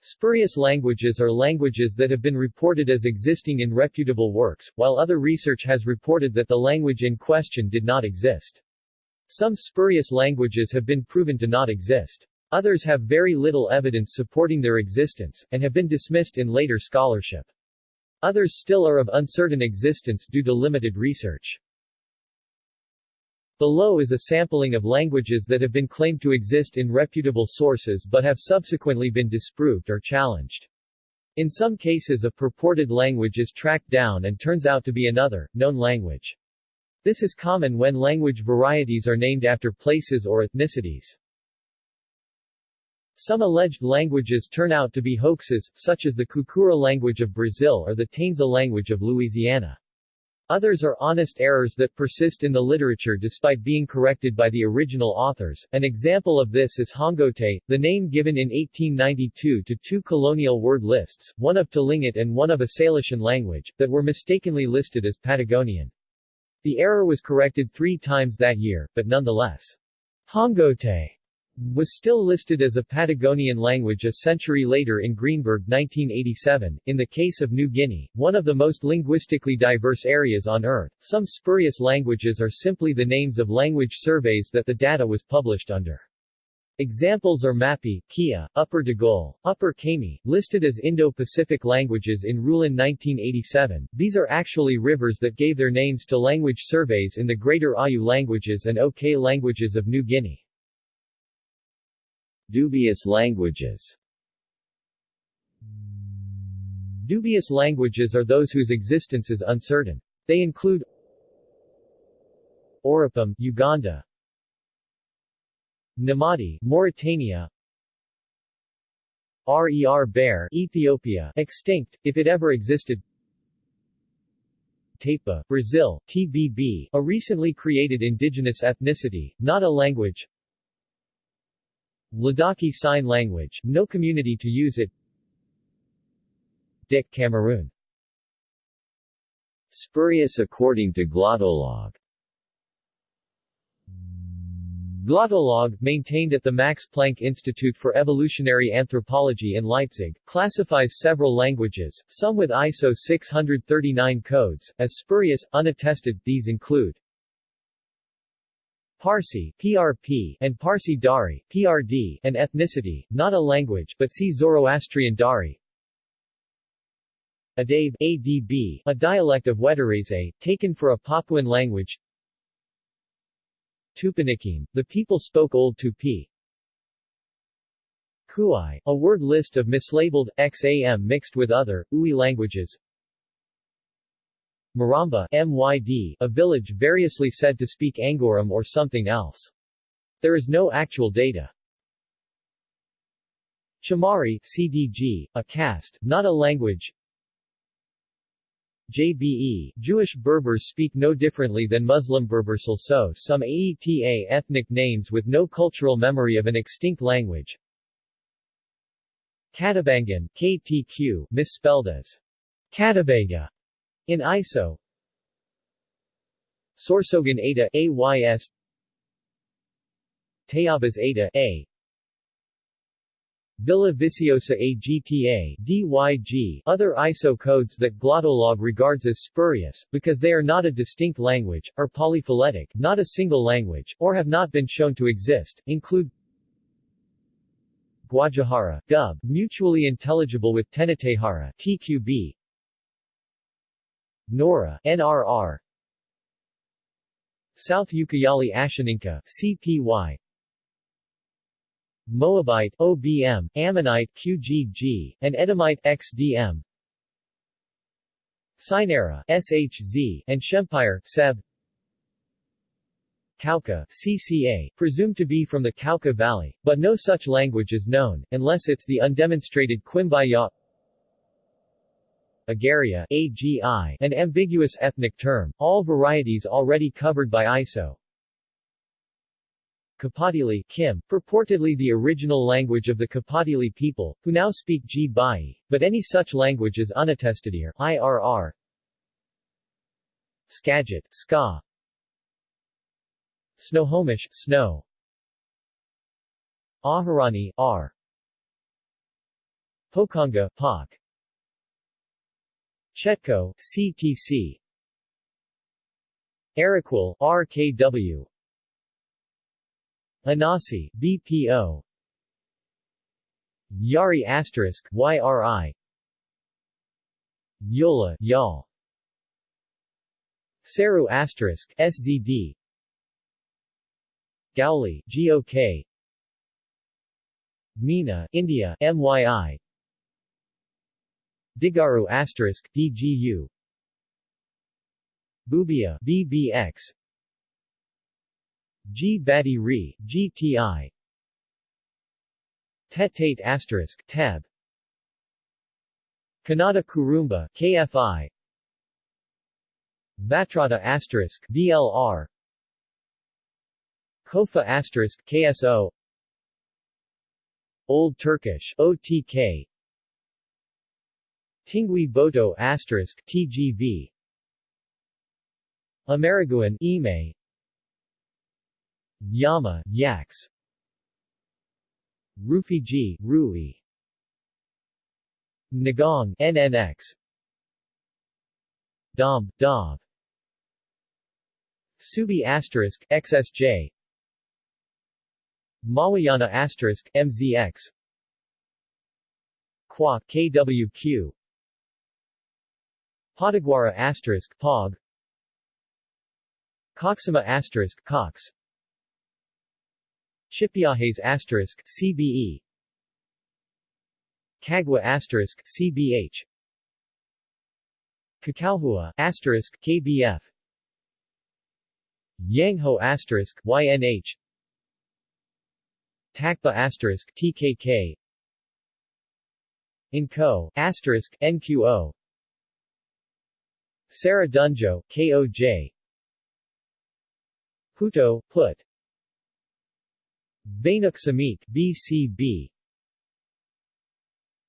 Spurious languages are languages that have been reported as existing in reputable works, while other research has reported that the language in question did not exist. Some spurious languages have been proven to not exist. Others have very little evidence supporting their existence, and have been dismissed in later scholarship. Others still are of uncertain existence due to limited research. Below is a sampling of languages that have been claimed to exist in reputable sources but have subsequently been disproved or challenged. In some cases a purported language is tracked down and turns out to be another, known language. This is common when language varieties are named after places or ethnicities. Some alleged languages turn out to be hoaxes, such as the Kukura language of Brazil or the Taensa language of Louisiana. Others are honest errors that persist in the literature despite being corrected by the original authors. An example of this is Hongote, the name given in 1892 to two colonial word lists, one of Tlingit and one of a Salishan language, that were mistakenly listed as Patagonian. The error was corrected three times that year, but nonetheless, Hongote was still listed as a Patagonian language a century later in Greenberg 1987. In the case of New Guinea, one of the most linguistically diverse areas on Earth, some spurious languages are simply the names of language surveys that the data was published under. Examples are Mapi, Kia, Upper Digul, Upper Kami, listed as Indo-Pacific languages in Ruhlen 1987. These are actually rivers that gave their names to language surveys in the Greater Awyu languages and OK languages of New Guinea. Dubious languages. Dubious languages are those whose existence is uncertain. They include Oropom, Uganda. Namadi, Mauritania. Rer Bare, Ethiopia, extinct, if it ever existed. Tapa, Brazil, TBB, a recently created indigenous ethnicity, not a language Ladakhi Sign Language, no community to use it. Dik Cameroon. Spurious according to Glottolog Glottolog, maintained at the Max Planck Institute for Evolutionary Anthropology in Leipzig, classifies several languages, some with ISO 639 codes, as spurious, unattested, these include Parsi PRP, and Parsi Dari PRD, an ethnicity, not a language, but see Zoroastrian Dari. Adabe ADB, a dialect of Wetarese, taken for a Papuan language. Tupiniquim, the people spoke Old Tupi. Kuai, a word list of mislabeled, XAM mixed with other, Ui languages. Maramba MYD, a village variously said to speak Angoram or something else. There is no actual data. Chamari CDG, a caste, not a language. JBE, Jewish Berbers speak no differently than Muslim Berbers also some AETA ethnic names with no cultural memory of an extinct language. Katabangan KTQ, misspelled as Katabaga, in ISO Sorsogon Ada AYS Tayabas Ada A. Villa Viciosa AGTA DYG Other ISO codes that Glottolog regards as spurious, because they are not a distinct language, are polyphyletic, not a single language, or have not been shown to exist, include Guajajara, Dub, mutually intelligible with Tenetehara TQB, Nora NRR South Ucayali Ashaninka CPY Moabite OBM, Ammonite QGG, and Edomite XDM Sinera SHZ, and Shempire SEB. Cauca CCA, presumed to be from the Cauca Valley, but no such language is known, unless it's the undemonstrated Quimbaya Agaria AGI, an ambiguous ethnic term, all varieties already covered by ISO. Kapatili Kim, purportedly the original language of the Kapatili people, who now speak G-Bai, but any such language is unattested here. IRR Skagit Ska Snohomish Snow Ahorani R Pokonga POC Chetco CTC Arakwal RKW Anasi BPO Yari asterisk YRI Yola YAL Seru asterisk SZD Gauli GOK Mina India MYI Digaru asterisk DGU Bubia BBX G Badi Re GTI Tetate asterisk Tab. Kannada Kurumba KFI Vatrada asterisk VLR Kofa asterisk KSO Old Turkish OTK Tingui Boto asterisk TGV Ameriguan Ime. Yama Yaks. Rufiji Rui. Nagong NNX Dom Dov Subi asterisk XSJ Mawayana asterisk MZX Qua KWQ Potiguara asterisk Pog. Coxima asterisk Cox. Chipiajes asterisk CBE Kagwa asterisk CBH Kakalhua asterisk KBF Yangho asterisk YNH Takpa asterisk TKK Inco asterisk NQO Sarah Dunjo KOJ Puto, Put Bainuk Samik BCB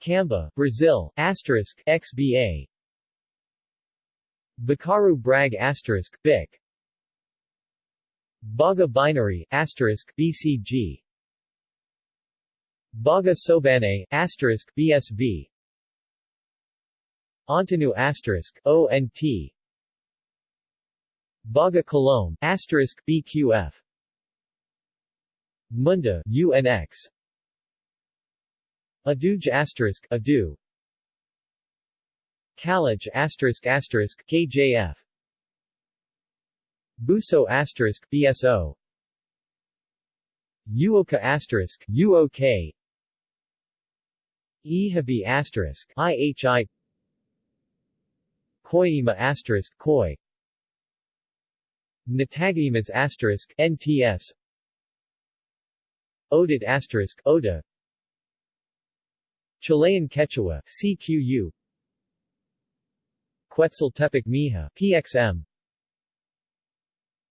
Camba, Brazil, asterisk, XBA Bakaru Brag asterisk, BIC. Baga Binary, asterisk, BCG Baga Sobane, asterisk, BSV Ontanu asterisk, ONT Baga Colombe, asterisk BQF Munda, UNX Aduj asterisk, Adu. Kalaj asterisk asterisk KJF Buso asterisk BSO Uoka asterisk UOK Ihabi asterisk IHI Koima asterisk Koi Natagimas asterisk NTS Odit asterisk Oda. Chilean Quechua CQU Quetzaltepic Mija PXM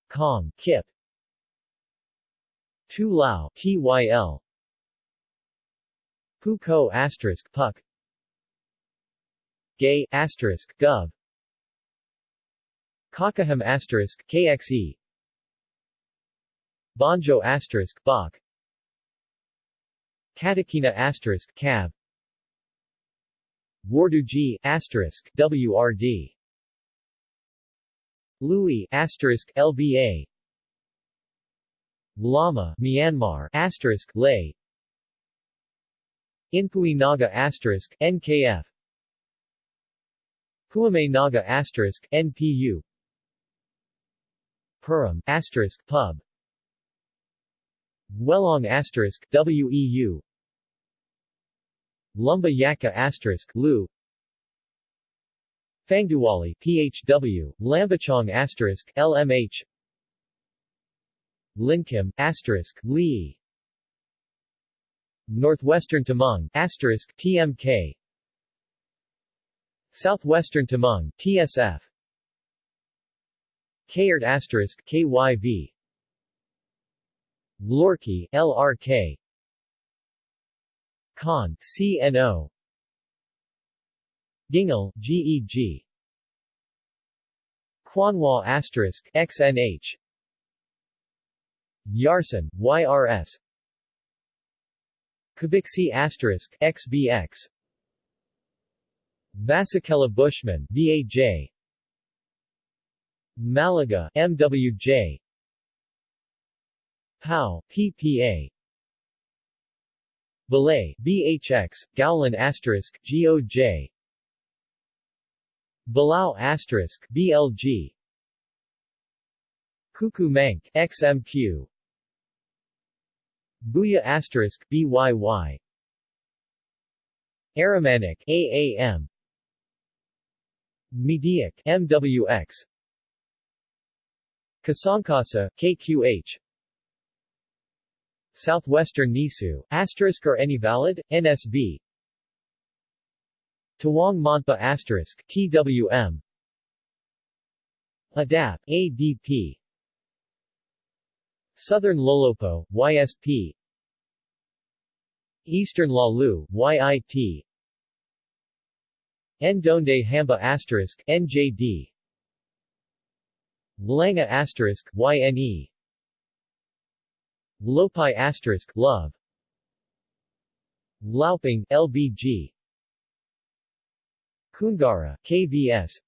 Kong Kip. Tu Lao TYL Puko asterisk Puck. Gay asterisk Gov Kakaham asterisk KXE Banjo asterisk Bach. Katakina asterisk Cav. Warduji asterisk WRD Louis asterisk LBA Lama Myanmar asterisk Lay Inpui Naga asterisk NKF Puame Naga asterisk NPU Purim pub. Welong asterisk WEU Lumba Yaka asterisk Lu. Fangduwali PHW Lambachong asterisk LMH Linkim asterisk Li. Northwestern Tamang asterisk TMK Southwestern Tamang TSF Kayard asterisk KYV Lorky LRK Khan CNO Gingal GEG Kwanwa asterisk XNH Yarson YRS Kubiksi asterisk XBX Vasikela Bushman VAJ Malaga MWJ POW PPA Balay BHX Gowlan asterisk GOJ Balao asterisk BLG Kuku Mank XMQ Buya asterisk BYY Aramanic AAM Mediac MWX Kasangkasa KQH Southwestern Nisu asterisk or any valid NSB Tawang Monpa asterisk TWM ADAP ADP Southern Lolopo YSP Eastern Lalu YIT Ndonde Hamba asterisk NJD Langa asterisk YNE Lopai asterisk Love. Lauping LBG Kungara KVS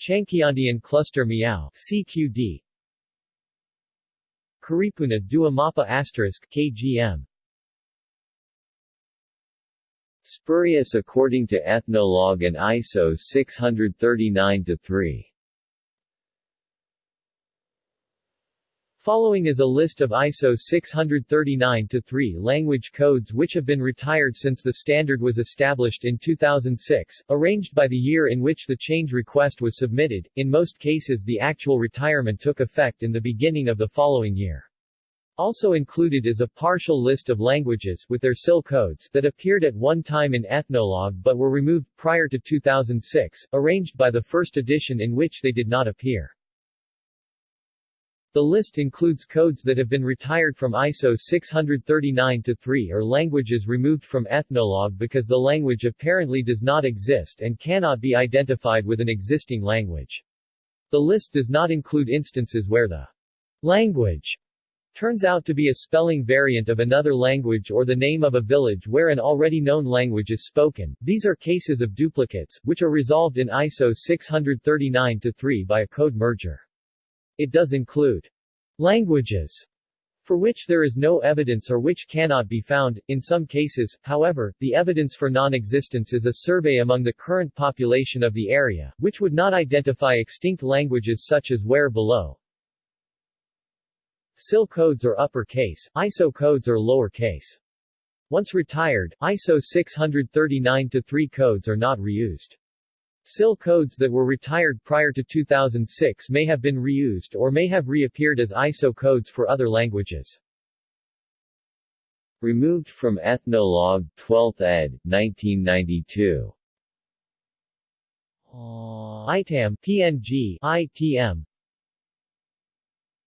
Changkiandian Cluster Miao CQD Karipuna Dua Mapa asterisk KGM Spurious according to Ethnologue and ISO 639-3 Following is a list of ISO 639-3 language codes which have been retired since the standard was established in 2006, arranged by the year in which the change request was submitted. In most cases the actual retirement took effect in the beginning of the following year. Also included is a partial list of languages with their SIL codes that appeared at one time in Ethnologue but were removed prior to 2006, arranged by the first edition in which they did not appear. The list includes codes that have been retired from ISO 639-3 or languages removed from Ethnologue because the language apparently does not exist and cannot be identified with an existing language. The list does not include instances where the language turns out to be a spelling variant of another language or the name of a village where an already known language is spoken. These are cases of duplicates, which are resolved in ISO 639-3 by a code merger. It does include languages for which there is no evidence or which cannot be found. In some cases, however, the evidence for non-existence is a survey among the current population of the area, which would not identify extinct languages such as Ware below. SIL codes are uppercase, ISO codes are lowercase. Once retired, ISO 639-3 codes are not reused. SIL codes that were retired prior to 2006 may have been reused or may have reappeared as ISO codes for other languages. Removed from Ethnologue 12th ed. 1992. Uh, ITAM PNG ITM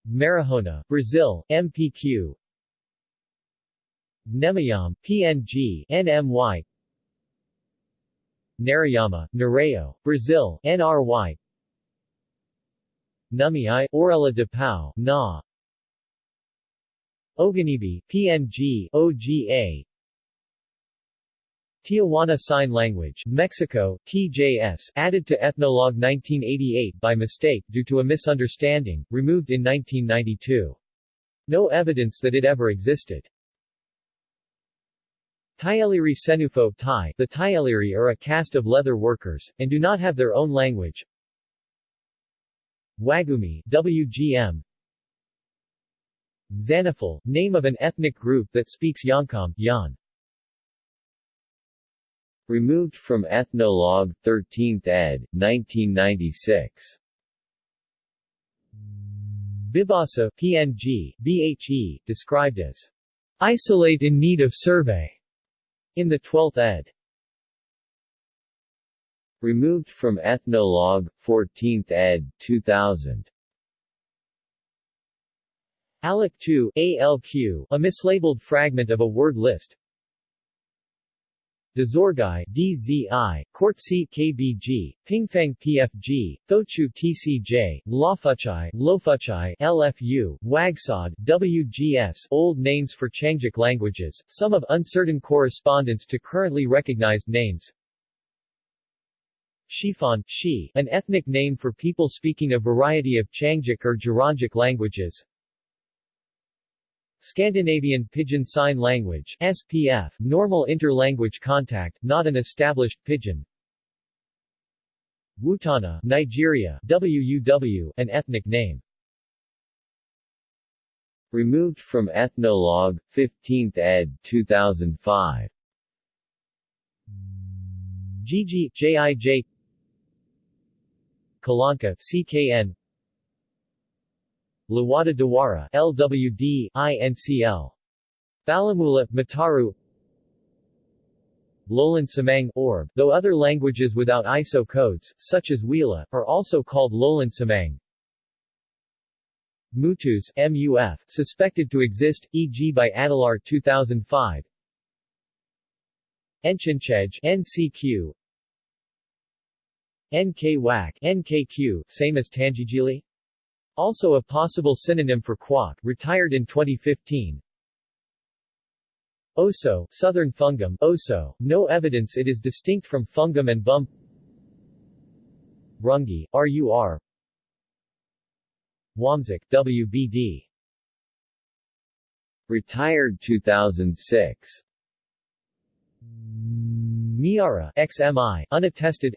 Marihona, Brazil, MPQ Nemayam, PNG NMY Narayama, Nareo, Brazil, NRY Numiai, Orella de Pau, Na Oganibi, PNG, OGA Tijuana Sign Language, Mexico, TJS, added to Ethnologue 1988 by mistake due to a misunderstanding, removed in 1992. No evidence that it ever existed. Tayeliri Senufo Thai The Tayeliri are a caste of leather workers, and do not have their own language. Wagumi WGM Zanafal, name of an ethnic group that speaks Yonkam, Yan. Removed from Ethnologue, 13th ed., 1996. Bibasa PNG, BHE, described as isolate in need of survey. In the 12th ed. Removed from Ethnologue, 14th ed., 2000. ALEC 2 ALQ, a mislabeled fragment of a word list. Dazorgai DZI, Kortsi KBG, Pingfang PFG, Thochu TCJ, Lofuchai, Lofuchai LFU, Wagsod, WGS Old names for Qiangic languages, some of uncertain correspondence to currently recognized names Shifan, Shi, an ethnic name for people speaking a variety of Qiangic or Gerongic languages. Scandinavian Pidgin Sign Language SPF, normal inter-language contact, not an established pidgin. Wutana, Nigeria WUW, an ethnic name. Removed from Ethnologue, 15th ed. 2005. GG, JIJ Kalanka, CKN Lawada Dawara, LWD, INCL Balamula, Mataru Lowland Semang, Orb, though other languages without ISO codes, such as Wila, are also called Lowland Semang. Mutus, MUF, suspected to exist, e.g. by Adelaar 2005. Enchinchej, NCQ, NK-WAC, NKQ, same as Tangijili? Also a possible synonym for quack, retired in 2015. Oso, southern fungum, oso, no evidence it is distinct from fungum and bum. Rungi, RUR. Wamzik, WBD. Retired 2006. Miara, XMI, unattested.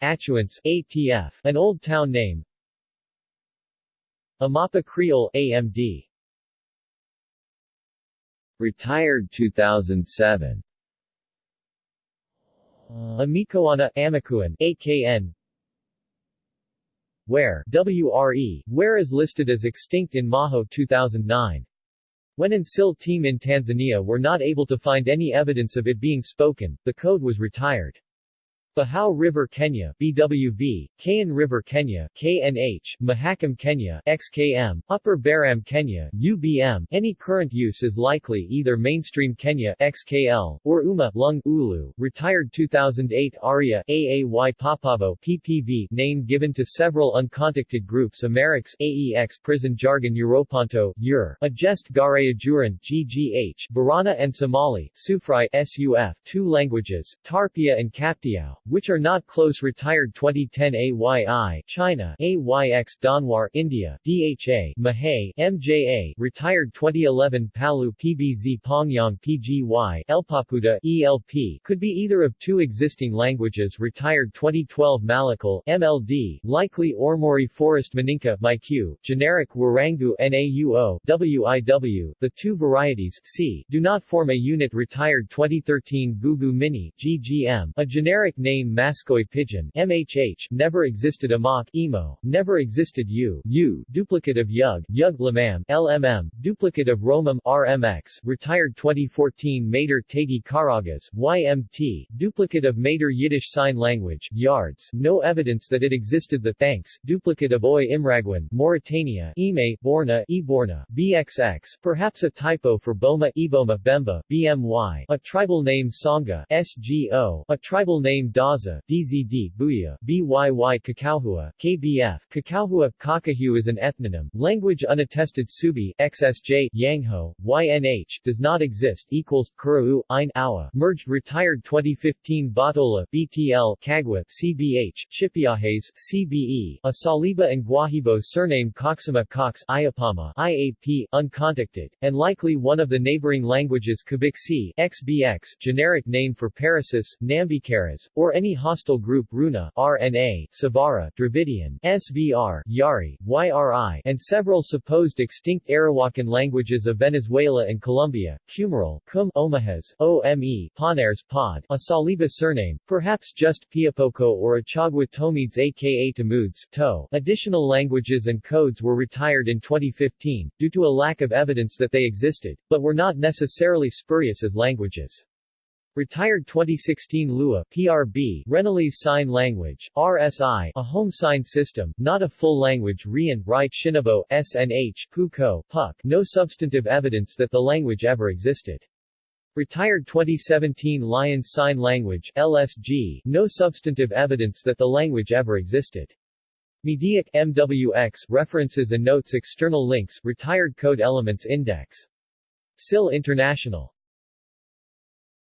Achuance, ATF, an old town name. Amapa Creole, AMD. Retired 2007. Amikoana, Amakuan, AKN. Ware, WRE, Ware is listed as extinct in Maho 2009. When Nsil team in Tanzania were not able to find any evidence of it being spoken, the code was retired. Bahau River Kenyah BWV, Kayan River Kenyah KNH, Mahakam Kenyah XKM, Upper Baram Kenyah UBM. Any current use is likely either mainstream Kenyah XKL or UMA Lung Ulu. Retired 2008 Aria AAY Papavo PPV name given to several uncontacted groups Amerix AEX Prison Jargon Europanto Ur, Agest Garayajuran GGH Borana and Somali Sufri SUF two languages, Tarpia and Kaptiao which are not close retired 2010 AYI China AYX Donwar India DHA Mahay MJA retired 2011 Palu PBZ Pongyang PGY Elpapuda ELP could be either of two existing languages retired 2012 Malakal MLD likely Ormori Forest Maninka MyQ generic Warangu NAUO WIW the two varieties C do not form a unit retired 2013 Gugu Mini GGM a generic name name Mascoi Pidgin MHH, never existed Amok Emo, never existed U, U, duplicate of Yug, Yug Lamam, LMM, duplicate of Romam RMX, retired 2014 Mater Tagi Karagas, YMT, duplicate of Mater Yiddish Sign Language, Yards, no evidence that it existed the Thanks, duplicate of Oi Imragwan, Mauritania, Ime, Borna, Eborna, BXX, perhaps a typo for Boma Eboma Bemba, BMY, a tribal name Songa, SGO, a tribal name Daza, DZD, Buya, BYY Kakauhua, KBF, Kakauhua, Kakahu is an ethnonym, language unattested Subi, XSJ, Yangho, YNH, does not exist, equals, Kurau, Ein Awa, merged retired 2015 Batola, BTL, Kagwa, CBH, Chipiahes, CBE, a Saliba and Guahibo surname Coxima Cox, Iapama, IAP, uncontacted, and likely one of the neighboring languages Kubiksi, XBX, generic name for Parasis, Nambicaras, or any hostile group Runa, RNA, Savara, Dravidian, SVR, Yari, YRI, and several supposed extinct Arawakan languages of Venezuela and Colombia, Cumaral, Cum, Omahes, OME, Pod, a Saliba surname, perhaps just Piapoco or Achagua Tomides aka Tamudes, To. Additional languages and codes were retired in 2015, due to a lack of evidence that they existed, but were not necessarily spurious as languages. Retired 2016 Lua PRB Rennellese Sign Language RSI a home sign system not a full language Rian Right Shinabo SNH Kuko Puck no substantive evidence that the language ever existed. Retired 2017 Lyons Sign Language LSG no substantive evidence that the language ever existed. Mediac MWX references and notes external links retired code elements index. SIL International